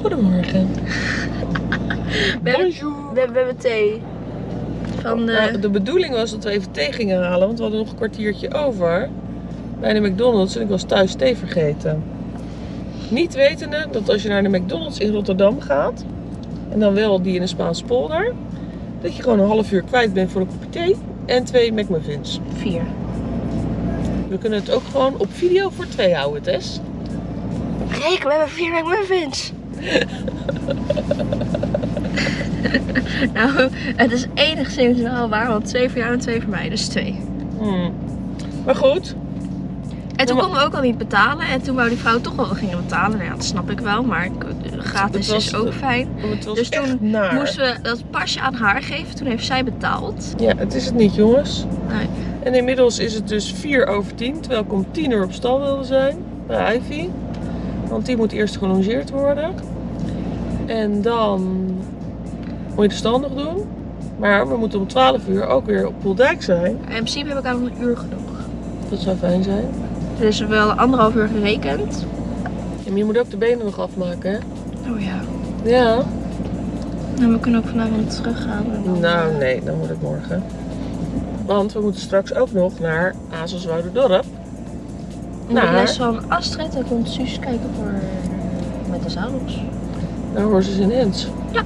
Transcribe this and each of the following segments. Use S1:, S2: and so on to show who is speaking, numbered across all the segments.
S1: Goedemorgen.
S2: We hebben,
S1: Bonjour.
S2: we, we hebben thee. Van de...
S1: Nou, de bedoeling was dat we even thee gingen halen, want we hadden nog een kwartiertje over bij de McDonald's en ik was thuis thee vergeten. Niet wetende dat als je naar de McDonald's in Rotterdam gaat, en dan wel die in de Spaanse polder, dat je gewoon een half uur kwijt bent voor een kopje thee en twee McMuffins.
S2: vier.
S1: We kunnen het ook gewoon op video voor twee houden, Tess.
S2: Kijk, we hebben vier McMuffins. nou, het is enigszins wel waar, want twee voor jou en twee voor mij, dus twee.
S1: Hmm. Maar goed,
S2: En toen konden we ook al niet betalen. En toen wou die vrouw toch wel gingen betalen. Nou ja, dat snap ik wel, maar gratis
S1: was-
S2: is ook fijn. Dus toen
S1: naar.
S2: Moesten we dat pasje aan haar geven. Toen heeft zij betaald.
S1: Ja, het is het niet, jongens.
S2: Nee.
S1: En inmiddels is het dus 4 over 10, terwijl ik om 10 uur op stal wilde zijn bij Ivy. Want die moet eerst gelongeerd worden. En dan moet je de stal nog doen. Maar we moeten om 12 uur ook weer op Poeldijk zijn.
S2: In principe heb ik aan een uur genoeg.
S1: Dat zou fijn zijn.
S2: Dus wel anderhalf uur gerekend.
S1: En je moet ook de benen nog afmaken, hè?
S2: Oh ja.
S1: Ja.
S2: En we kunnen ook vanavond teruggaan.
S1: Nou, nee, dan moet het morgen. Want we moeten straks ook nog naar Azelswouderdorp.
S2: Naar de
S1: naar-
S2: les van Astrid. En komt Suus kijken voor met de zadels.
S1: Naar Horses in Hens.
S2: Ja.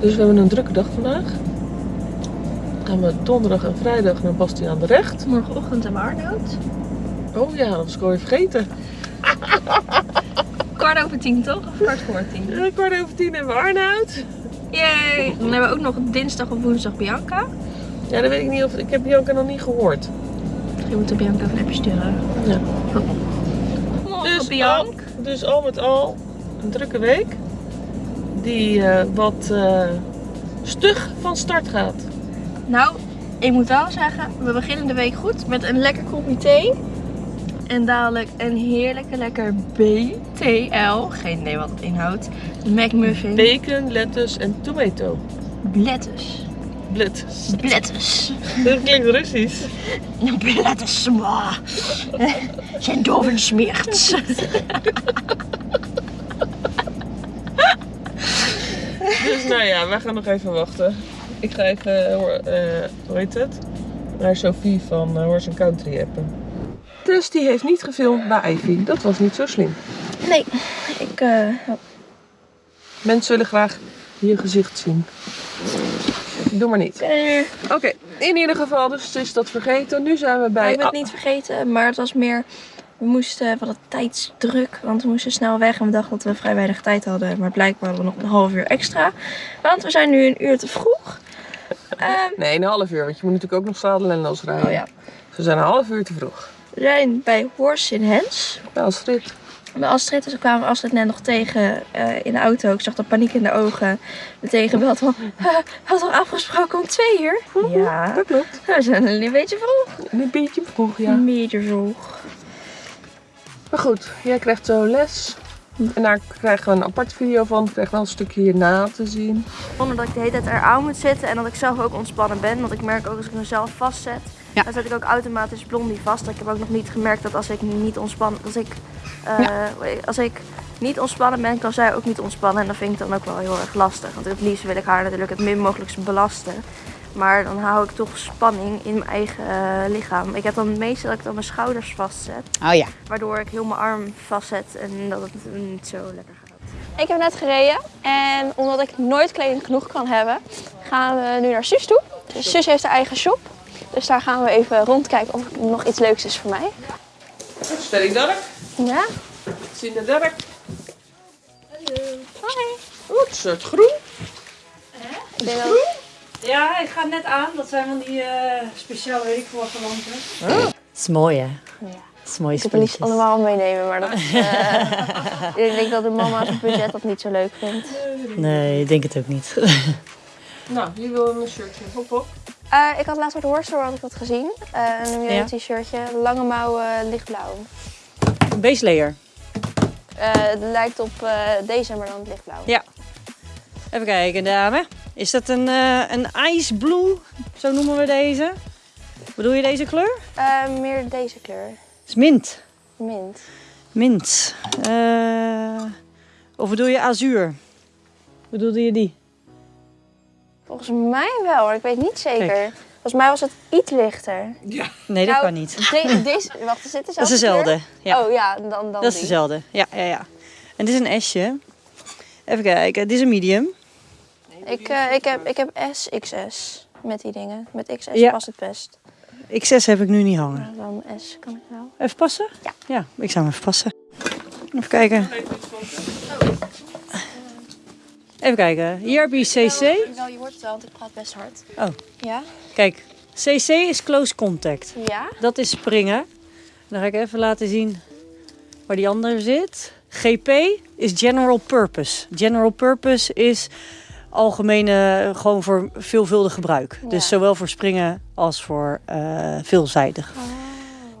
S1: Dus we hebben een drukke dag vandaag. Gaan we donderdag en vrijdag naar Bastiaan de Recht.
S2: Morgenochtend hebben we Arnoud.
S1: Oh ja, dat was ik alweer vergeten.
S2: Kwart over tien toch? Of kwart voor tien?
S1: Eh, kwart over tien hebben we Arnoud.
S2: Yay! Dan hebben we ook nog dinsdag of woensdag Bianca.
S1: Ja, dat weet ik niet of... Ik heb Bianca nog niet gehoord.
S2: Je moet de Bianca even een appje sturen.
S1: Ja.
S2: Morgen
S1: Dus
S2: Bianca.
S1: al, dus al met al een drukke week. Die eh, wat eh, stug van start gaat.
S2: Nou, ik moet wel zeggen, we beginnen de week goed met een lekker kopje thee. En dadelijk een heerlijke lekker BTL. Geen idee wat het inhoudt. McMuffin.
S1: Bacon, lettuce en tomato.
S2: Lettuce. Lettuce.
S1: Dat klinkt Russisch.
S2: Lettuce. mwah. Zijn doven smeert.
S1: Dus nou ja, wij gaan nog even wachten. Ik ga even, eh, hoor- eh, hoe heet het? Naar Sophie van Horse Country appen. Dus die heeft niet gefilmd bij Ivy. Dat was niet zo slim.
S2: Nee, ik... eh,
S1: Mensen willen graag je gezicht zien. Doe maar niet.
S2: eh,
S1: Oké, in ieder geval, dus is dat vergeten. Nu zijn we bij...
S2: ik ben het niet vergeten, maar het was meer... We moesten, we hadden tijdsdruk, want we moesten snel weg en we dachten dat we vrij weinig tijd hadden. Maar blijkbaar hadden we nog een half uur extra. Want we zijn nu een uur te vroeg. Ehm,
S1: Nee, een half uur, want je moet natuurlijk ook nog zadelen en losrijden.
S2: oh ja.
S1: Dus we zijn een half uur te vroeg.
S2: We zijn bij Horse in Hens.
S1: Bij Astrid.
S2: Bij Astrid, dus we kwamen Astrid net nog tegen eh, in de auto. Ik zag de paniek in de ogen. Meteen gebeld van, "Eh, we hadden al afgesproken om twee uur. Ja,
S1: Dat klopt.
S2: we zijn een beetje vroeg.
S1: Een beetje vroeg, ja.
S2: Een beetje vroeg.
S1: Maar goed, jij krijgt zo les. En daar krijgen we een aparte video van. Ik krijg wel een stukje hierna te zien.
S2: Zonder dat ik de hele tijd eraan moet zitten en dat ik zelf ook ontspannen ben. Want ik merk ook als ik mezelf vastzet,
S3: Ja.
S2: dan zet ik ook automatisch blondie vast. Ik heb ook nog niet gemerkt dat als ik niet ontspannen, als ik, eh, als ik niet ontspannen ben, kan zij ook niet ontspannen. En dat vind ik dan ook wel heel erg lastig. Want het liefst wil ik haar natuurlijk het min mogelijk belasten. Maar dan hou ik toch spanning in mijn eigen eh, lichaam. Ik heb dan meestal dat ik dan mijn schouders vastzet.
S3: Oh ja.
S2: Waardoor ik heel mijn arm vastzet en dat het niet zo lekker gaat. Ik heb net gereden en omdat ik nooit kleding genoeg kan hebben, gaan we nu naar Sus toe. Sus heeft haar eigen shop. Dus daar gaan we even rondkijken of er nog iets leuks is voor mij.
S1: Stelling Dark.
S2: Ja?
S1: Zien de Dark.
S2: Hoi.
S1: Oeh, het is het groen.
S2: Ik denk dat-
S4: Ja, hij gaat net aan. Dat zijn van die eh speciale weekvorige lampen.
S3: Dat is mooi hè?
S2: Ja.
S3: Dat is mooie
S2: Ik heb het allemaal meenemen, maar dat is, eh, ik denk dat de mama zijn budget dat niet zo leuk vindt.
S3: Nee, ik denk het ook niet.
S1: Nou, wie wil een shirtje? Hop, hop.
S2: Eh, ik had laatst de Horse had ik dat gezien. Eh, een
S3: Ja.
S2: t-shirtje, lange mouwen, lichtblauw.
S3: Een base layer.
S2: Eh, het lijkt op eh, deze, maar dan het lichtblauw.
S3: Ja. Even kijken, dame. Is dat een, eh, een ice blue? Zo noemen we deze. Bedoel je deze kleur?
S2: Eh, meer deze kleur.
S3: Het is mint.
S2: Mint.
S3: Mint. Eh, Of bedoel je azuur? Bedoelde je die?
S2: Volgens mij wel, maar ik weet niet zeker.
S3: Kijk.
S2: Volgens mij was het iets lichter.
S3: Nee, dat
S2: Nou,
S3: kan niet.
S2: De- deze, wacht, is dit dezelfde
S3: Dat is dezelfde. Ja,
S2: Oh ja, dan, dan
S3: dat is dezelfde. Ja, ja, ja. En dit is een S'je. Even kijken, dit is een medium.
S2: Ik, eh, ik, heb, ik heb S, XS met die dingen. Met XS
S3: Ja.
S2: past het best.
S3: XS heb ik nu niet hangen.
S2: Nou, dan S kan ik wel.
S3: Even passen?
S2: Ja.
S3: Ja, ik zou hem even passen. Even kijken. Even kijken. Hier heb je CC.
S2: Wel, je hoort het wel, want ik praat best hard.
S3: Oh.
S2: Ja?
S3: Kijk, CC is close contact.
S2: Ja?
S3: Dat is springen. Dan ga ik even laten zien waar die andere zit. GP is general purpose. General purpose is algemene, gewoon voor veelvuldig gebruik.
S2: Ja.
S3: Dus zowel voor springen als voor eh, veelzijdig.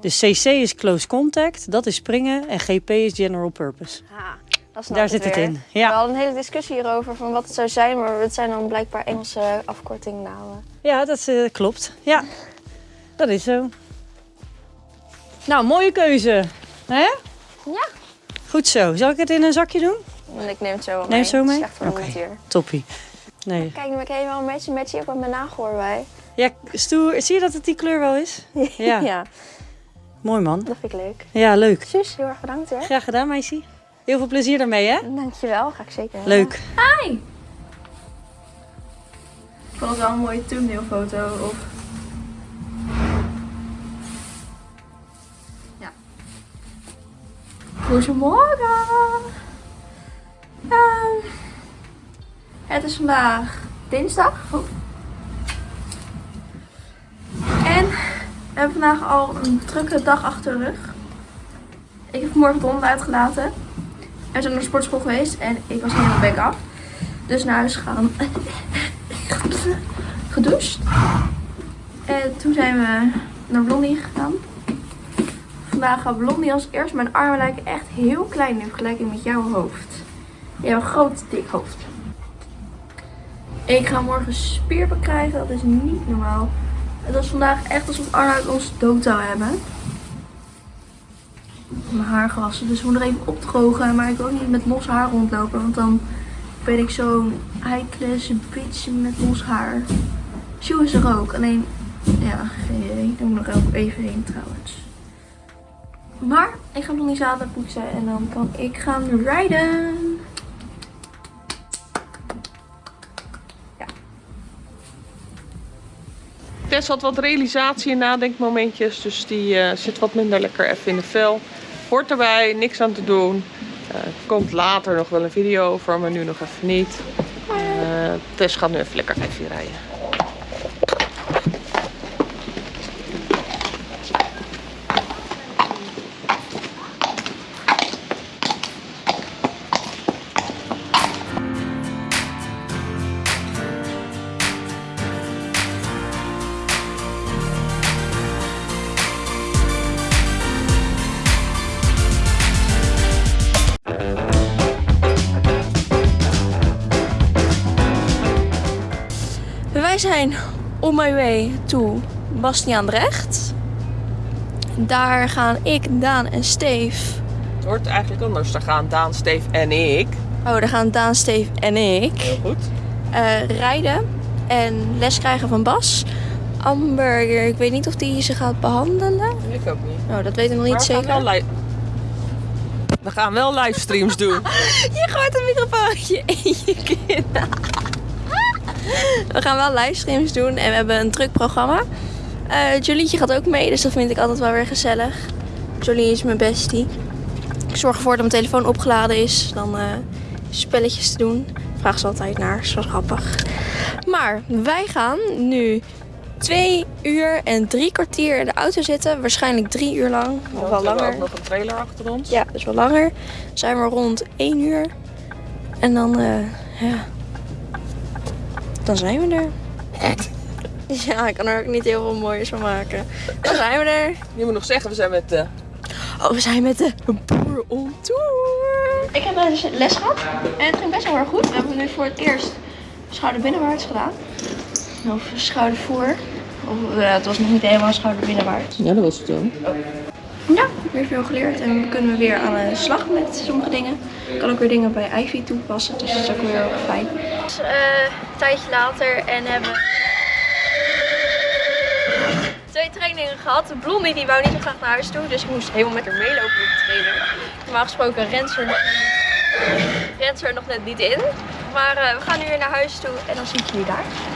S3: Dus CC is close contact, dat is springen. En GP is general purpose.
S2: Snap
S3: Daar zit het in.
S2: We
S3: Ja,
S2: hadden een hele discussie hierover van wat het zou zijn, maar het zijn dan blijkbaar Engelse afkortingnamen.
S3: ja dat eh, klopt. Ja, dat is zo. Nou, mooie keuze. Hè?
S2: Ja.
S3: Goed zo. Zal ik het in een zakje doen?
S2: En ik neem het zo wel
S3: Neem
S2: mee.
S3: het zo mee?
S2: Het is echt voor
S3: Oké.
S2: de natuur.
S3: Toppie. Nee.
S2: Kijk, nu ben ik helemaal een matchy matchy ook met mijn nagel erbij.
S3: Ja, stoer. Zie je dat het die kleur wel is? Ja.
S2: ja,
S3: Mooi man.
S2: dat vind ik leuk.
S3: Ja, leuk.
S2: Sus, heel erg bedankt hè.
S3: Graag gedaan, meisje. Heel veel plezier daarmee, hè?
S2: Dankjewel, ga ik zeker.
S3: Leuk.
S2: Ik vond het wel een mooie thumbnailfoto. Of... Ja. Goedemorgen. Ehm, het is vandaag dinsdag. Oh. En we hebben vandaag al een drukke dag achter de rug. Ik heb vanmorgen de hond uitgelaten. We zijn naar de sportschool geweest en ik was helemaal bek af. Dus naar huis gegaan. gedoucht. En toen zijn we naar Blondie gegaan. Vandaag gaat Blondie als eerst. Mijn armen lijken echt heel klein in vergelijking met jouw hoofd. Je hebt een groot, dik hoofd. Ik ga morgen spierpijn krijgen. Dat is niet normaal. Het was vandaag echt alsof Arnoud ons dood zou hebben. Mijn haar gewassen. Dus we moeten nog even opdrogen. Maar ik wil ook niet met los haar rondlopen. Want dan ben ik zo'n high-class bitch met los haar. Sjoe is er ook. Alleen, ja, geen idee. Daar moet ik ook even heen trouwens. Maar ik ga nog niet zaterdag poetsen en dan kan ik gaan rijden.
S1: Tess had wat realisatie en nadenkmomentjes, dus die eh, zit wat minder lekker even in de vel. Hoort erbij, niks aan te doen. Eh, komt later nog wel een video over, maar nu nog even niet. Eh, Tess gaat nu even lekker even rijden.
S2: Zijn on my way to Bastiaandrecht. Daar gaan ik, Daan en Steef.
S1: Het hoort eigenlijk anders. Daar gaan Daan, Steef en ik.
S2: Oh, daar gaan Daan, Steef en ik
S1: Heel goed.
S2: eh, rijden en les krijgen van Bas. Amber, ik weet niet of die ze gaat behandelen.
S1: Ik ook niet.
S2: Nou, dat weet ik nog niet zeker.
S1: We gaan wel livestreams doen.
S2: Je gooit een microfoontje in je kin. We gaan wel livestreams doen en we hebben een druk programma. Eh Jolietje gaat ook mee, dus dat vind ik altijd wel weer gezellig. Jolie is mijn bestie. Ik zorg ervoor dat mijn telefoon opgeladen is. Dan eh, spelletjes te doen. Vraag ze altijd naar, is wel grappig. Maar wij gaan nu twee uur en drie kwartier in de auto zitten. Waarschijnlijk drie uur lang. Of
S1: We
S2: wel
S1: hebben
S2: langer.
S1: ook nog een trailer achter ons.
S2: Ja, dus wel langer. Zijn we rond 1 uur. En dan, eh, ja. Dan zijn we er. Ja, ik kan er ook niet heel veel moois van maken. Dan zijn we er.
S1: Je moet nog zeggen, we zijn met de...
S2: Oh, we zijn met de boer on tour. Ik heb een les gehad. En het ging best wel erg goed. We hebben nu voor het eerst schouder binnenwaarts gedaan. Of schouder voor. Of, eh, het was nog niet helemaal schouder binnenwaarts.
S1: Ja, dat was het zo.
S2: Ja, weer veel geleerd en we kunnen weer aan de slag met sommige dingen. Ik kan ook weer dingen bij Ivy toepassen, dus dat is ook weer fijn. Dus, eh, een tijdje later en hebben twee trainingen gehad. Blondie die wou niet zo graag naar huis toe, dus ik moest helemaal met haar meelopen op de training. Normaal gesproken rent er nog, er nog net niet in. Maar eh, we gaan nu weer naar huis toe en dan zie ik jullie daar.